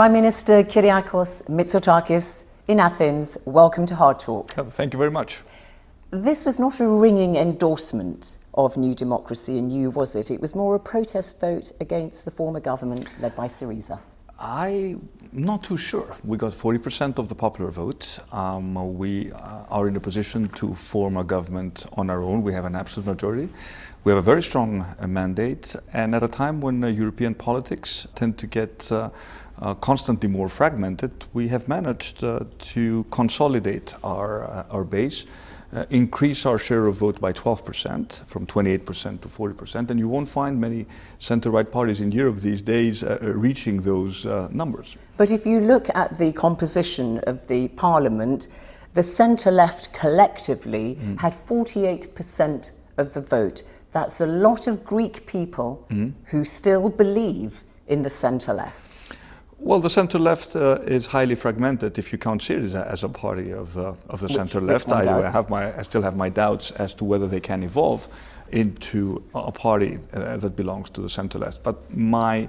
Prime Minister Kyriakos Mitsotakis in Athens, welcome to Hard Talk. Thank you very much. This was not a ringing endorsement of New Democracy in you, was it? It was more a protest vote against the former government led by Syriza. I'm not too sure. We got 40% of the popular vote. Um, we uh, are in a position to form a government on our own. We have an absolute majority. We have a very strong uh, mandate. And at a time when uh, European politics tend to get uh, uh, constantly more fragmented, we have managed uh, to consolidate our, our base uh, increase our share of vote by 12% from 28% to 40% and you won't find many center-right parties in Europe these days uh, uh, reaching those uh, numbers. But if you look at the composition of the parliament, the centre-left collectively mm. had 48% of the vote. That's a lot of Greek people mm. who still believe in the centre-left. Well, the centre-left uh, is highly fragmented if you count Syriza as a party of the, of the centre-left. I, I, have my, I still have my doubts as to whether they can evolve into a party uh, that belongs to the centre-left. But my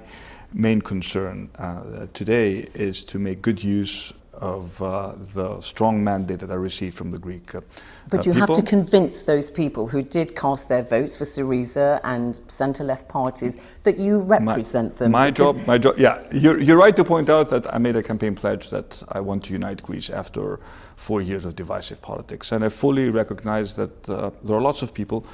main concern uh, today is to make good use of uh, the strong mandate that I received from the Greek uh, But you people. have to convince those people who did cast their votes for Syriza and centre-left parties that you represent my, them. My job, my job, yeah. You're, you're right to point out that I made a campaign pledge that I want to unite Greece after four years of divisive politics. And I fully recognize that uh, there are lots of people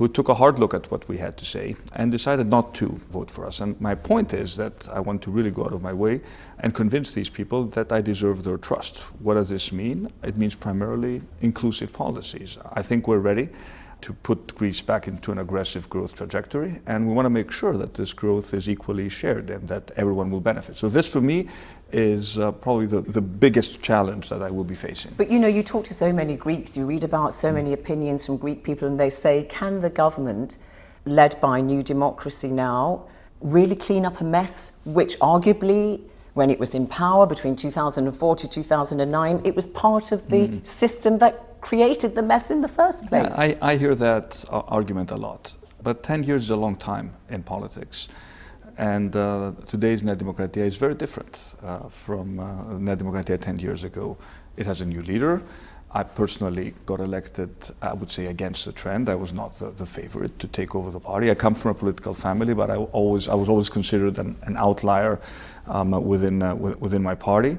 who took a hard look at what we had to say and decided not to vote for us. And my point is that I want to really go out of my way and convince these people that I deserve their trust. What does this mean? It means primarily inclusive policies. I think we're ready to put Greece back into an aggressive growth trajectory. And we want to make sure that this growth is equally shared and that everyone will benefit. So this for me is uh, probably the, the biggest challenge that I will be facing. But you know, you talk to so many Greeks, you read about so many opinions from Greek people and they say, can the government led by New Democracy now really clean up a mess which arguably when it was in power between 2004 to 2009, it was part of the mm. system that created the mess in the first place. Yeah, I, I hear that uh, argument a lot, but 10 years is a long time in politics. And uh, today's Nea Demokratia is very different uh, from uh, Nea Demokratia 10 years ago. It has a new leader. I personally got elected, I would say, against the trend. I was not the, the favorite to take over the party. I come from a political family, but I, always, I was always considered an, an outlier um, within, uh, within my party.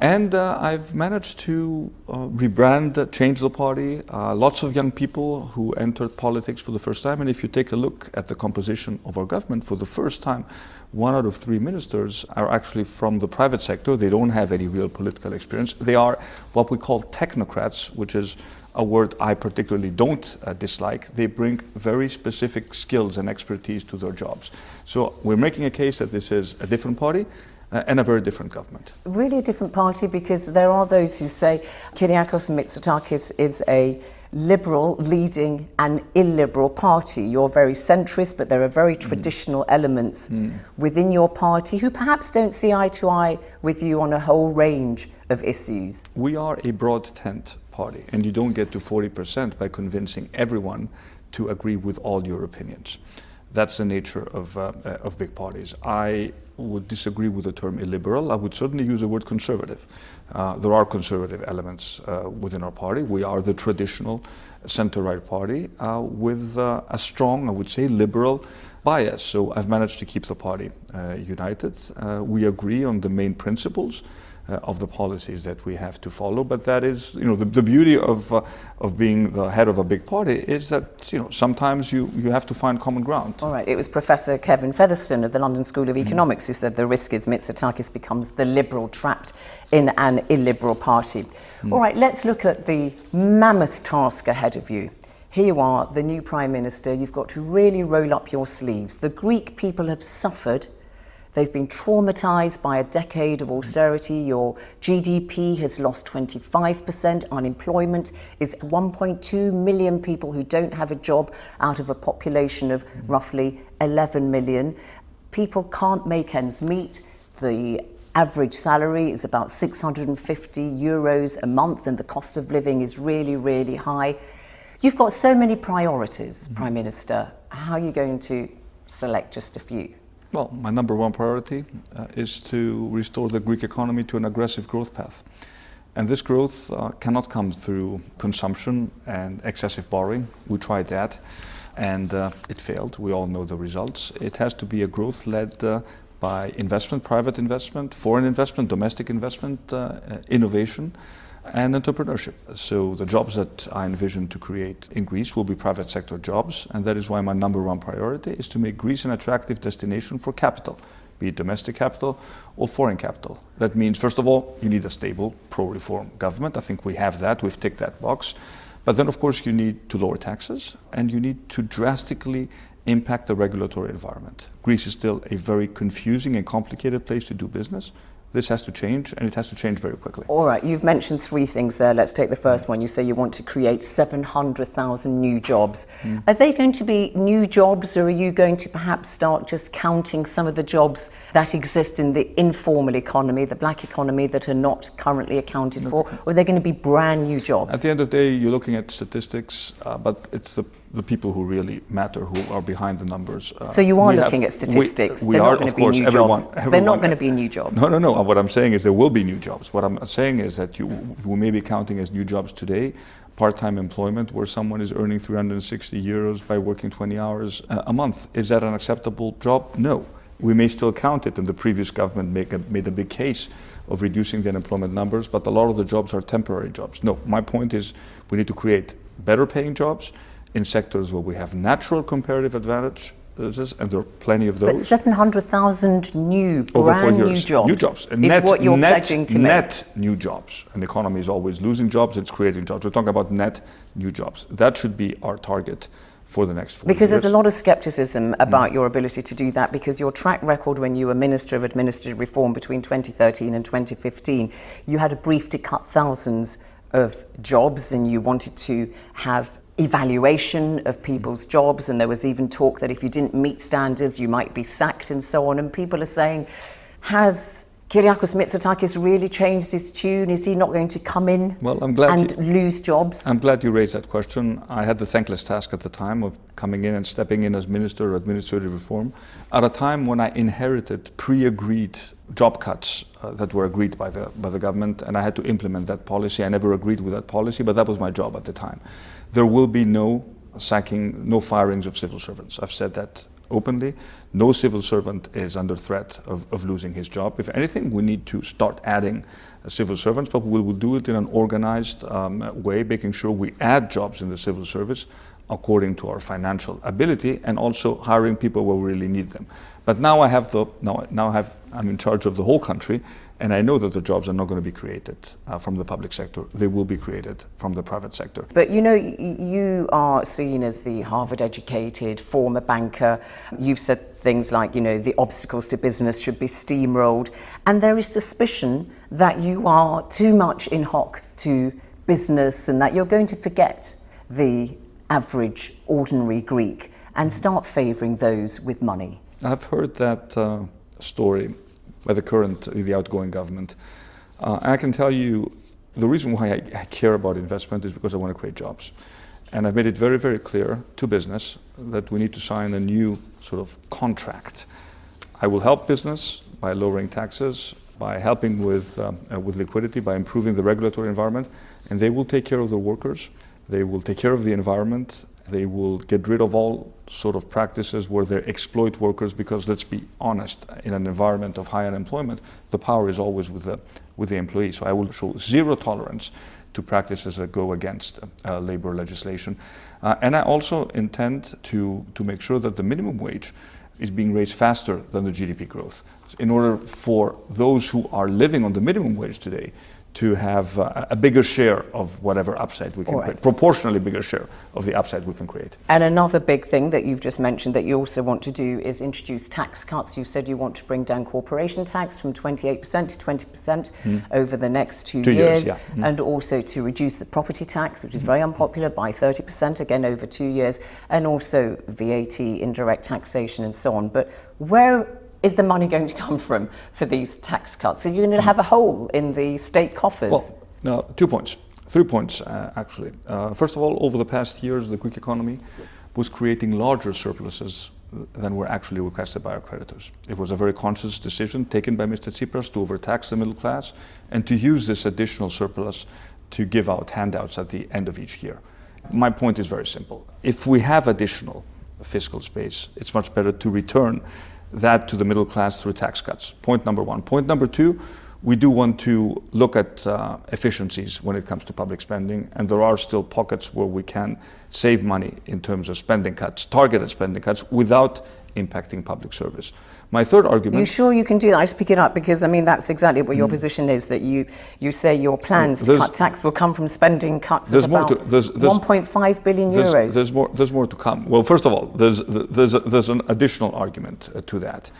And uh, I've managed to uh, rebrand, uh, change the party. Uh, lots of young people who entered politics for the first time. And if you take a look at the composition of our government, for the first time, one out of three ministers are actually from the private sector. They don't have any real political experience. They are what we call technocrats, which is a word I particularly don't uh, dislike. They bring very specific skills and expertise to their jobs. So we're making a case that this is a different party uh, and a very different government. Really a different party because there are those who say Kyriakos Mitsotakis is a liberal leading an illiberal party. You're very centrist, but there are very mm. traditional mm. elements mm. within your party who perhaps don't see eye to eye with you on a whole range of issues. We are a broad tent party, and you don't get to 40% by convincing everyone to agree with all your opinions. That's the nature of, uh, uh, of big parties. I would disagree with the term illiberal. I would certainly use the word conservative. Uh, there are conservative elements uh, within our party. We are the traditional center-right party uh, with uh, a strong, I would say, liberal bias. So I've managed to keep the party united. we agree on the main principles uh, of the policies that we have to follow. But that is, you know, the, the beauty of, uh, of being the head of a big party is that, you know, sometimes you, you have to find common ground. All right, it was Professor Kevin Featherstone of the London School of mm-hmm. Economics mm. who said the risk is Mitsotakis becomes the liberal trapped in an illiberal party. Mm. All right, let's look at the mammoth task ahead of you. Here you are, the new Prime Minister. You've got to really roll up your sleeves. The Greek people have suffered They've been traumatized by a decade of austerity. Your GDP has lost 25%. Unemployment is 1.2 million people who don't have a job out of a population of roughly 11 million. People can't make ends meet. The average salary is about 650 euros a month and the cost of living is really, really high. You've got so many priorities, mm -hmm. Prime Minister. How are you going to select just a few? Well, my number one priority uh, is to restore the Greek economy to an aggressive growth path. And this growth uh, cannot come through consumption and excessive borrowing. We tried that and uh, it failed. We all know the results. It has to be a growth led uh, by investment, private investment, foreign investment, domestic investment, uh, innovation and entrepreneurship. So the jobs that I envision to create in Greece will be private sector jobs, and that is why my number one priority is to make Greece an attractive destination for capital, be it domestic capital or foreign capital. That means, first of all, you need a stable pro-reform government. I think we have that. We've ticked that box. But then, of course, you need to lower taxes and you need to drastically impact the regulatory environment. Greece is still a very confusing and complicated place to do business. This has to change, and it has to change very quickly. All right, you've mentioned three things there. Let's take the first one. You say you want to create 700,000 new jobs. Mm. Are they going to be new jobs, or are you going to perhaps start just counting some of the jobs that exist in the informal economy, the black economy, that are not currently accounted for? Or are they going to be brand new jobs? At the end of the day, you're looking at statistics, uh, but it's the the people who really matter, who are behind the numbers. Uh, so you are looking have, at statistics. We, we are, not going to be course, new everyone, jobs. Everyone, They're not going to be new jobs. No, no, no. What I'm saying is there will be new jobs. What I'm saying is that you, we may be counting as new jobs today part-time employment where someone is earning 360 euros by working 20 hours a month. Is that an acceptable job? No. We may still count it, and the previous government a, made a big case of reducing the unemployment numbers, but a lot of the jobs are temporary jobs. No, my point is we need to create better paying jobs in sectors where we have natural comparative advantage, and there are plenty of those. But 700,000 new, brand new jobs. New jobs. And is net, what you're net, pledging to net make. new jobs. An economy is always losing jobs, it's creating jobs. We're talking about net new jobs. That should be our target for the next four because years. there's a lot of skepticism about mm. your ability to do that because your track record when you were Minister of Administrative Reform between 2013 and 2015, you had a brief to cut thousands of jobs and you wanted to have evaluation of people's jobs and there was even talk that if you didn't meet standards you might be sacked and so on and people are saying has Kyriakos Mitsotakis really changed his tune? Is he not going to come in well, I'm glad and you, lose jobs? I'm glad you raised that question. I had the thankless task at the time of coming in and stepping in as Minister of Administrative Reform at a time when I inherited pre-agreed job cuts uh, that were agreed by the, by the government and I had to implement that policy. I never agreed with that policy, but that was my job at the time. There will be no sacking, no firings of civil servants. I've said that openly. No civil servant is under threat of, of losing his job. If anything, we need to start adding uh, civil servants, but we will do it in an organized um, way, making sure we add jobs in the civil service according to our financial ability and also hiring people where we really need them. But now I have the now now I have I'm in charge of the whole country, and I know that the jobs are not going to be created uh, from the public sector. They will be created from the private sector. But you know, you are seen as the Harvard-educated former banker. You've said things like, you know, the obstacles to business should be steamrolled, and there is suspicion that you are too much in hock to business, and that you're going to forget the average, ordinary Greek and start favouring those with money. I've heard that uh, story by the current, the outgoing government. Uh, I can tell you the reason why I, I, care about investment is because I want to create jobs. And I've made it very, very clear to business that we need to sign a new sort of contract. I will help business by lowering taxes, by helping with, um, uh, with liquidity, by improving the regulatory environment, and they will take care of the workers, they will take care of the environment, they will get rid of all sort of practices where they exploit workers because let's be honest, in an environment of high unemployment, the power is always with the, with the employee. So I will show zero tolerance to practices that go against uh, labor legislation. Uh, and I also intend to, to make sure that the minimum wage is being raised faster than the GDP growth. In order for those who are living on the minimum wage today to have uh, a bigger share of whatever upside we can right. create, proportionally bigger share of the upside we can create. And another big thing that you've just mentioned that you also want to do is introduce tax cuts. You said you want to bring down corporation tax from 28% to 20% mm. over the next two, two years, years yeah. mm. and also to reduce the property tax, which is very unpopular, by 30% again over two years, and also VAT, indirect taxation, and so on. But where is the money going to come from for these tax cuts? Are you going to have a hole in the state coffers? Well, no, two points, three points uh, actually. Uh, first of all, over the past years, the Greek economy was creating larger surpluses than were actually requested by our creditors. It was a very conscious decision taken by Mr. Tsipras to overtax the middle class and to use this additional surplus to give out handouts at the end of each year. My point is very simple. If we have additional fiscal space, it's much better to return that to the middle class through tax cuts. Point number one. Point number two, we do want to look at uh, efficiencies when it comes to public spending, and there are still pockets where we can save money in terms of spending cuts, targeted spending cuts, without impacting public service. My third argument. You sure you can do that? I just pick it up because I mean that's exactly what your mm. position is. That you you say your plans to cut tax will come from spending cuts of about there's, there's, 1.5 billion there's, euros. There's more. There's more to come. Well, first of all, there's there's there's an additional argument uh, to that.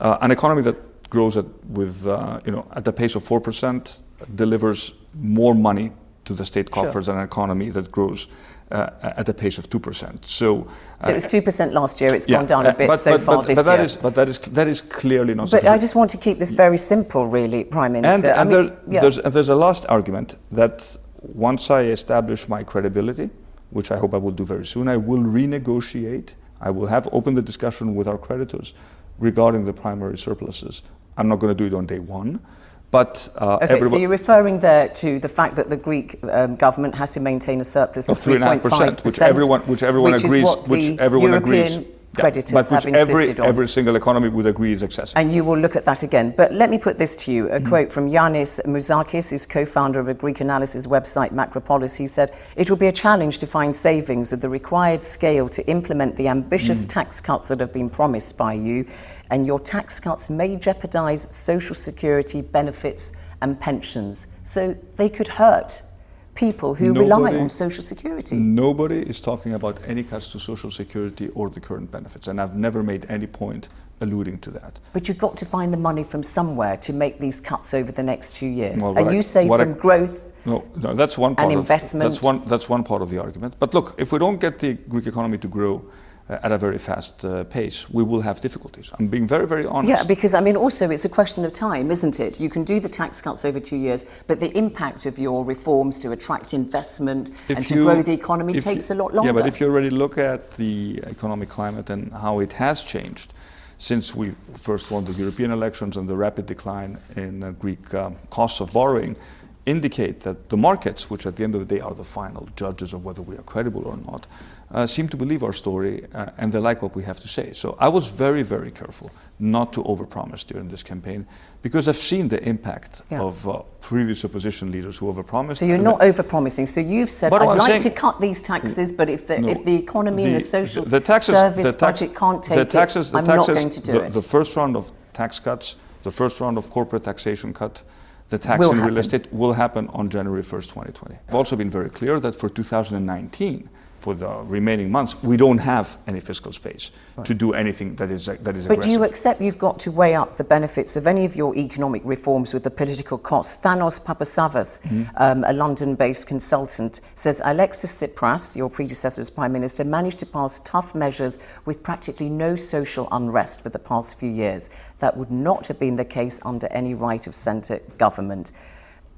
Uh, an economy that grows at with uh, you know at the pace of four percent delivers more money to the state coffers sure. than an economy that grows Uh, uh, at a pace of 2%. So, so it was uh, 2% last year, It's yeah, gone down a uh, bit but, so but, far but, this but that year. Is, but that is, that is clearly not But. I just want to keep this very simple, really, Prime Minister. And, and mean, there, yeah. there's, there's a last argument that once I establish my credibility, which I hope I will do very soon, I will renegotiate, I will have opened the discussion with our creditors regarding the primary surpluses. I'm not going to do it on day one. But uh, okay, so you're referring there to the fact that the Greek um, government has to maintain a surplus of 3.5%, which everyone, which everyone which agrees, which everyone European agrees. Creditors yeah, but have which every, insisted on. every single economy would agree is excessive. And you will look at that again. But let me put this to you. A mm. quote from Yanis Mouzakis, who's co-founder of a Greek analysis website, Macropolis. He said, it will be a challenge to find savings of the required scale to implement the ambitious mm. tax cuts that have been promised by you. And your tax cuts may jeopardize social security benefits and pensions. So they could hurt people who nobody, rely on social security. Nobody is talking about any cuts to social security or the current benefits, and I've never made any point alluding to that. But you've got to find the money from somewhere to make these cuts over the next two years. Well, and you I, say from I, growth no, no, that's one part and investment. Of, that's one. That's one part of the argument. But look, if we don't get the Greek economy to grow, at a very fast uh, pace, we will have difficulties. I'm being very, very honest. Yeah, because I mean, also it's a question of time, isn't it? You can do the tax cuts over two years, but the impact of your reforms to attract investment if and to grow the economy takes you, a lot longer. Yeah, but if you already look at the economic climate and how it has changed since we first won the European elections and the rapid decline in uh, Greek um, costs of borrowing, indicate that the markets, which at the end of the day are the final judges of whether we are credible or not, uh, seem to believe our story uh, and they like what we have to say. So I was very, very careful not to overpromise during this campaign because I've seen the impact yeah. of uh, previous opposition leaders who overpromised. So you're not overpromising. So you've said, I'd I'm like saying, to cut these taxes, but if the, no, if the economy the, and the social the taxes, service the tax, budget can't take the taxes, it, I'm taxes, not going to do the, it. The first round of tax cuts, the first round of corporate taxation cut, the tax will in real estate will happen on January 1st, 2020. I've also been very clear that for 2019, for the remaining months, we don't have any fiscal space right. to do anything that is that is. But do you accept you've got to weigh up the benefits of any of your economic reforms with the political costs? Thanos Papasavvas, mm-hmm. um, a London-based consultant, says Alexis Tsipras, your predecessor as prime minister, managed to pass tough measures with practically no social unrest for the past few years. That would not have been the case under any right of centre government.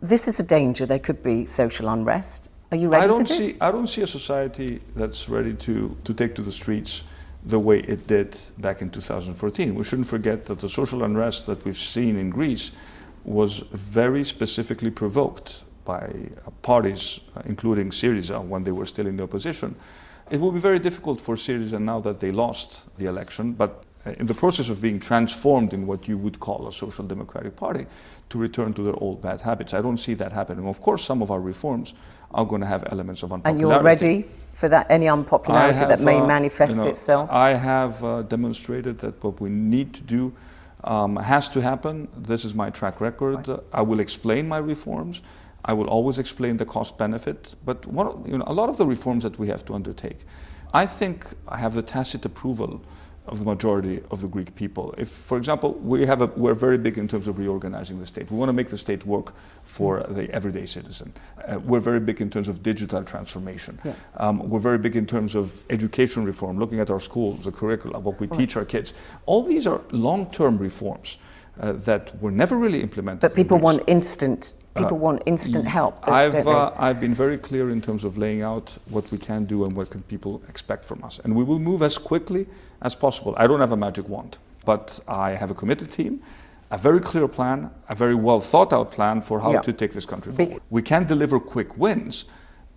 This is a danger. There could be social unrest. Are you ready I don't for this? See, I don't see a society that's ready to, to take to the streets the way it did back in 2014. We shouldn't forget that the social unrest that we've seen in Greece was very specifically provoked by uh, parties, uh, including Syriza, when they were still in the opposition. It will be very difficult for Syriza now that they lost the election, but in the process of being transformed in what you would call a social democratic party, to return to their old bad habits. I don't see that happening. Of course, some of our reforms are going to have elements of unpopularity. And you're ready for that any unpopularity have, that may uh, manifest you know, itself? I have uh, demonstrated that what we need to do um, has to happen. This is my track record. Right. I will explain my reforms. I will always explain the cost benefit. But one, you know, a lot of the reforms that we have to undertake, I think I have the tacit approval of the majority of the Greek people. If, for example, we have a, we're very big in terms of reorganizing the state. We want to make the state work for the everyday citizen. Uh, we're very big in terms of digital transformation. Yeah. Um, we're very big in terms of education reform, looking at our schools, the curricula, what we right. teach our kids. All these are long-term reforms uh, that were never really implemented. But people want instant People want instant help. I've, uh, I've been very clear in terms of laying out what we can do and what can people expect from us. And we will move as quickly as possible. I don't have a magic wand, but I have a committed team, a very clear plan, a very well thought out plan for how Yeah. to take this country forward. We can deliver quick wins,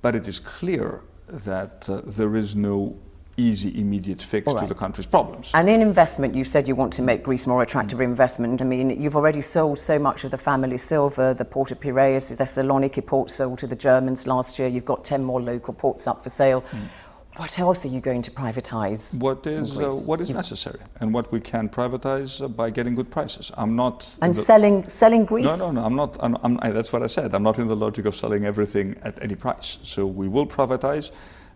but it is clear that uh, there is no easy, immediate fix All to the country's problems. And in investment, you said you want to make Greece more attractive for investment. I mean, you've already sold so much of the family silver, the Port of Piraeus, the Thessaloniki port sold to the Germans last year. You've got 10 more local ports up for sale. What else are you going to privatise? What is, uh, what is necessary and what we can privatize uh, by getting good prices. I'm not. And the- selling, selling Greece? No, no, no. I'm not. I'm, I'm, I, that's what I said. I'm not in the logic of selling everything at any price. So we will privatize,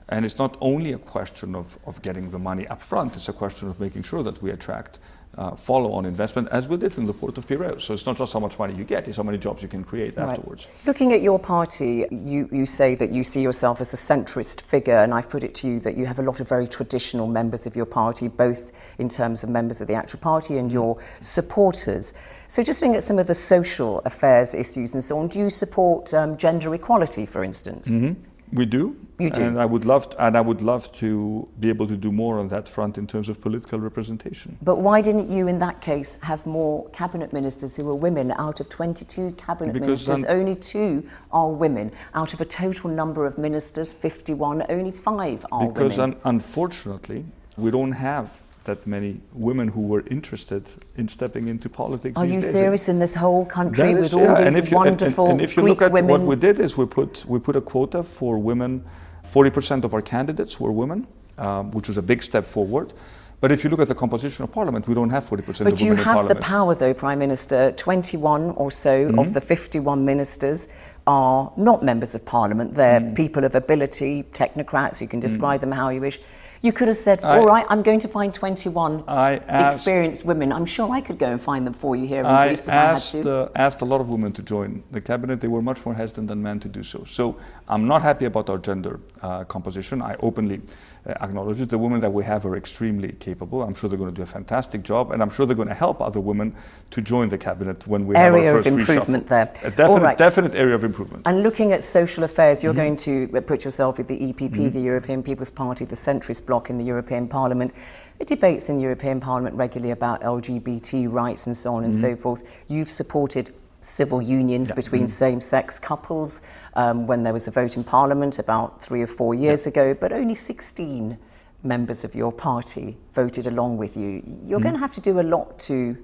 and it's not only a question of, of getting the money up front. It's a question of making sure that we attract uh, follow-on investment, as we did in the port of Piraeus. So it's not just how much money you get; it's how many jobs you can create Right. afterwards. Looking at your party, you, you say that you see yourself as a centrist figure, and I've put it to you that you have a lot of very traditional members of your party, both in terms of members of the actual party and your supporters. So, just looking at some of the social affairs issues and so on, do you support um, gender equality, for instance? Mhm. We do. You do. And I would love, to, and I would love to be able to do more on that front in terms of political representation. But why didn't you, in that case, have more cabinet ministers who were women? Out of 22 cabinet Because ministers, I'm- only two are women. Out of a total number of ministers, 51, only five are Because women. un- unfortunately, we don't have that many women who were interested in stepping into politics. Are you days. serious in this whole country That with is- all yeah, and these if you- and- and- wonderful and if you Greek look at women? what we did is we put we put a quota for women. Forty percent of our candidates were women, um, which was a big step forward. But if you look at the composition of parliament, we don't have forty percent but of you women in have the power, though, Prime Minister. 21 or so Mm-hmm. of the 51 ministers are not members of Parliament. They're Mm. people of ability, technocrats. You can describe them how you wish. You could have said, I- all right, I'm going to find 21 I asked- experienced women. I'm sure I could go and find them for you here in I Greece if asked, I had to. uh, asked a lot of women to join the cabinet. They were much more hesitant than men to do so. So I'm not happy about our gender uh, composition. I openly uh, acknowledge it. The women that we have are extremely capable. I'm sure they're going to do a fantastic job, and I'm sure they're going to help other women to join the cabinet when we have Area our of first improvement reshuffle. there. A definite, right. definite area of improvement. And looking at social affairs, you're going to uh, put yourself with the EPP, the European People's Party, the centrist bloc in the European Parliament. it debates in the European Parliament regularly about LGBT rights and so on and Mm-hmm. so forth. You've supported civil unions between Mm-hmm. same-sex couples um, when there was a vote in Parliament about three or four years ago, but only 16 members of your party voted along with you. You're Mm-hmm. going to have to do a lot to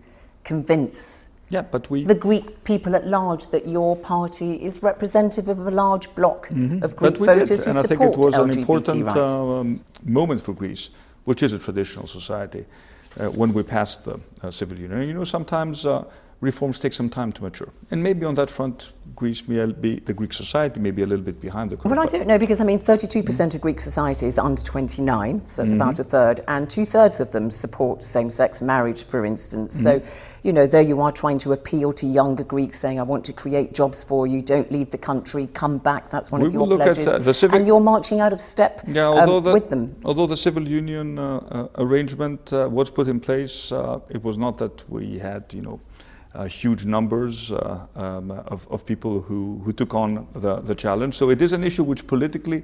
convince Yeah, but we. the Greek people at large that your party is representative of a large block of Greek Mm-hmm. but we voters did, who and I support think it was an LGBT important rights. um, moment for Greece, which is a traditional society, uh, when we passed the uh, civil union. You know, sometimes uh, reforms take some time to mature, and maybe on that front, Greece may be the Greek society may be a little bit behind the curve. well, I don't know because I mean, 32% Mm-hmm. of Greek society is under 29, so that's about a third, and two thirds of them support same sex marriage, for instance. So, Mm-hmm. you know, there you are trying to appeal to younger Greeks saying, I want to create jobs for you, don't leave the country, come back. That's one We of your look at, pledges. uh, the civic- And you're marching out of step Yeah, um, the, with them. although the civil union uh, uh, arrangement uh, was put in place, uh, it was not that we had, you know, huge numbers uh, um, of, of people who, who took on the, the challenge. So it is an issue which politically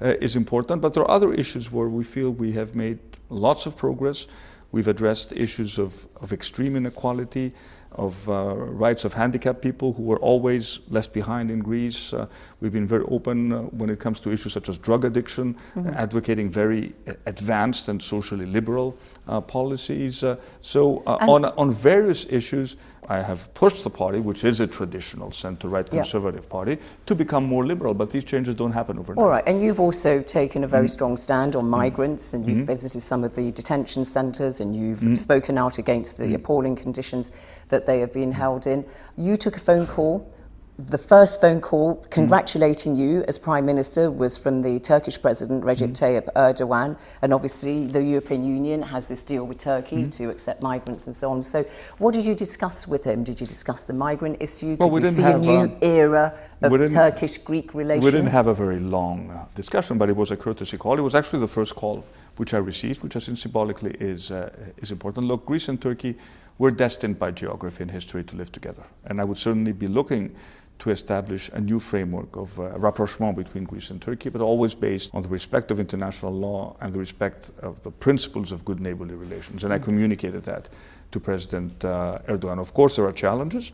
uh, is important, but there are other issues where we feel we have made lots of progress. We've addressed issues of, of extreme inequality, of uh, rights of handicapped people who were always left behind in Greece. Uh, we've been very open uh, when it comes to issues such as drug addiction, advocating very uh, advanced and socially liberal uh, policies. Uh, so, uh, on, on various issues, I have pushed the party, which is a traditional center-right Yeah. conservative party, to become more liberal. But these changes don't happen overnight. All right, and you've also taken a Mm. very strong stand on migrants, and Mm-hmm. you've visited some of the detention centres, and you've spoken out against Mm. the appalling conditions that they have been held in. You took a phone call. The first phone call congratulating you as Prime Minister was from the Turkish President Recep Mm. Tayyip Erdogan, and obviously the European Union has this deal with Turkey Mm. to accept migrants and so on. So, what did you discuss with him? Did you discuss the migrant issue? Well, did we you didn't see have, a new um, era of Turkish-Greek relations? We didn't have a very long uh, discussion, but it was a courtesy call. It was actually the first call which I received, which I think symbolically is, uh, is important. Look, Greece and Turkey were destined by geography and history to live together. And I would certainly be looking to establish a new framework of uh, rapprochement between Greece and Turkey, but always based on the respect of international law and the respect of the principles of good neighborly relations. And I communicated that to President uh, Erdogan. Of course, there are challenges,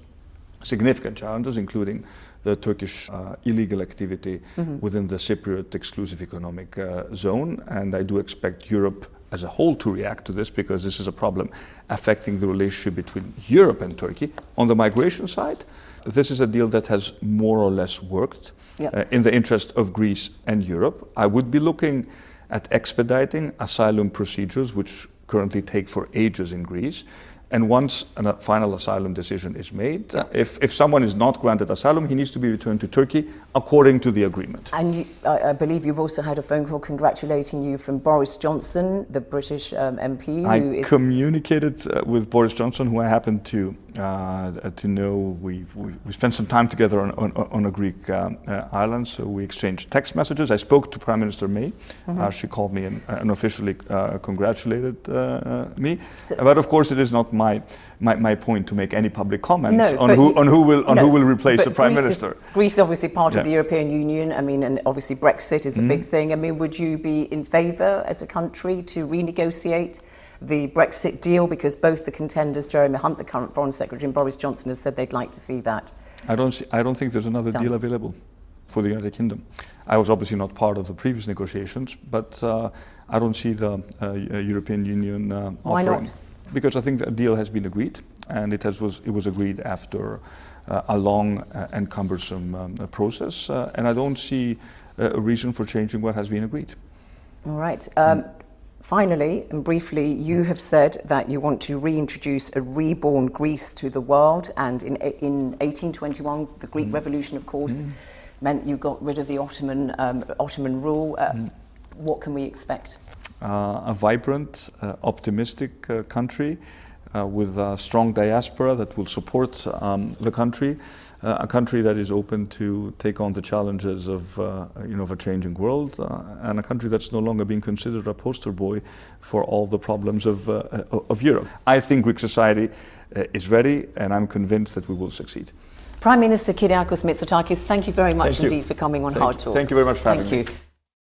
significant challenges, including the Turkish uh, illegal activity mm-hmm. within the Cypriot exclusive economic uh, zone. And I do expect Europe as a whole to react to this because this is a problem affecting the relationship between Europe and Turkey. On the migration side, this is a deal that has more or less worked yep. uh, in the interest of Greece and Europe. I would be looking at expediting asylum procedures, which currently take for ages in Greece. And once a final asylum decision is made, uh, if, if someone is not granted asylum, he needs to be returned to Turkey according to the agreement. And you, I, I, believe you've also had a phone call congratulating you from Boris Johnson, the British um, MP. I communicated uh, with Boris Johnson, who I happen to uh, to know. We, we, we spent some time together on, on, on a Greek um, uh, island, so we exchanged text messages. I spoke to Prime Minister May. Mm-hmm. she called me and, and officially congratulated me. So, but of course, it is not my my, my point to make any public comments no, on, who, on who will on no, who will replace the prime Greece minister. Is, Greece, is obviously, part yeah. of the European Union. I mean, and obviously Brexit is a mm. big thing. I mean, would you be in favour as a country to renegotiate? The Brexit deal, because both the contenders, Jeremy Hunt, the current Foreign Secretary, and Boris Johnson, have said they'd like to see that. I don't. See, I don't think there's another done. deal available for the United Kingdom. I was obviously not part of the previous negotiations, but uh, I don't see the uh, European Union uh, Why offering. not? because I think a deal has been agreed, and it has was it was agreed after uh, a long uh, and cumbersome um, process, uh, and I don't see uh, a reason for changing what has been agreed. All right. Um, mm. Finally, and briefly, you have said that you want to reintroduce a reborn Greece to the world, and in, in 1821, the Greek mm. Revolution, of course, mm. meant you got rid of the Ottoman um, Ottoman rule. Uh, mm. what can we expect? Uh, a vibrant, uh, optimistic uh, country with a strong diaspora that will support um, the country. Uh, a country that is open to take on the challenges of, uh, you know, of a changing world, uh, and a country that's no longer being considered a poster boy for all the problems of, of Europe. I think Greek society is ready, and I'm convinced that we will succeed. Prime Minister Kyriakos Mitsotakis, thank you very much thank indeed you. for coming on thank Hard Talk. Thank you very much for thank having you. me.